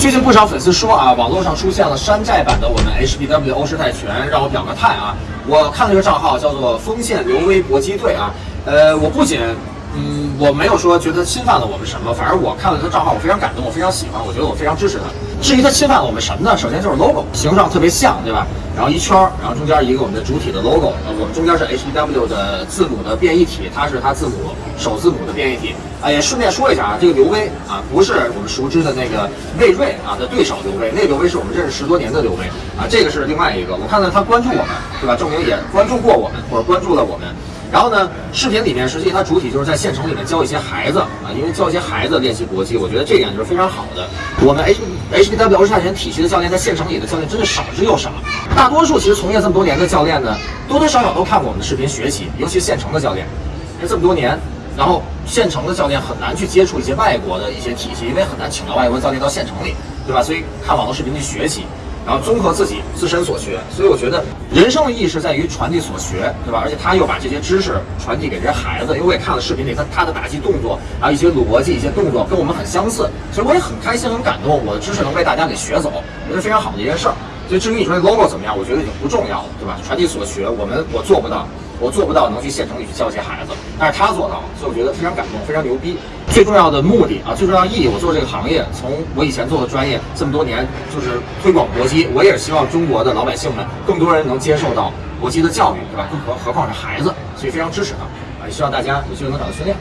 最近不少粉丝说啊，网络上出现了山寨版的我们 HBW 欧式泰拳，让我表个态啊。我看了这个账号叫做锋线刘微搏击队啊，呃，我不仅嗯，我没有说觉得侵犯了我们什么，反正我看了他账号，我非常感动，我非常喜欢，我觉得我非常支持他。至于他侵犯了我们什么呢？首先就是 logo 形状特别像，对吧？然后一圈儿，然后中间一个我们的主体的 logo，我们中间是 HBW 的字母的变异体，它是它字母首字母的变异体。啊，也顺便说一下啊，这个刘威啊，不是我们熟知的那个魏瑞啊的对手刘威，那个刘威是我们认识十多年的刘威啊，这个是另外一个。我看到他关注我们，对吧？证明也关注过我们，或者关注了我们。然后呢，视频里面实际它主体就是在县城里面教一些孩子啊，因为教一些孩子练习搏击，我觉得这点就是非常好的。我们 H HBW 欧式泰拳体系的教练在县城里的教练真的少之又少，大多数其实从业这么多年的教练呢，多多少少都看过我们的视频学习，尤其县城的教练，因为这么多年，然后县城的教练很难去接触一些外国的一些体系，因为很难请到外国教练到县城里，对吧？所以看网络视频去学习。然后综合自己自身所学，所以我觉得人生的意义是在于传递所学，对吧？而且他又把这些知识传递给这些孩子，因为我也看了视频里他他的打击动作，还有一些逻辑、一些动作跟我们很相似，所以我也很开心、很感动，我的知识能被大家给学走，我觉得非常好的一件事儿。所以至于你说这 logo 怎么样，我觉得已经不重要了，对吧？传递所学，我们我做不到。我做不到能去县城里去教一些孩子，但是他做到了，所以我觉得非常感动，非常牛逼。最重要的目的啊，最重要的意义，我做这个行业，从我以前做的专业这么多年，就是推广搏击。我也是希望中国的老百姓们，更多人能接受到搏击的教育，对吧？更何何况是孩子，所以非常支持他啊！也希望大家有机会能找到训练。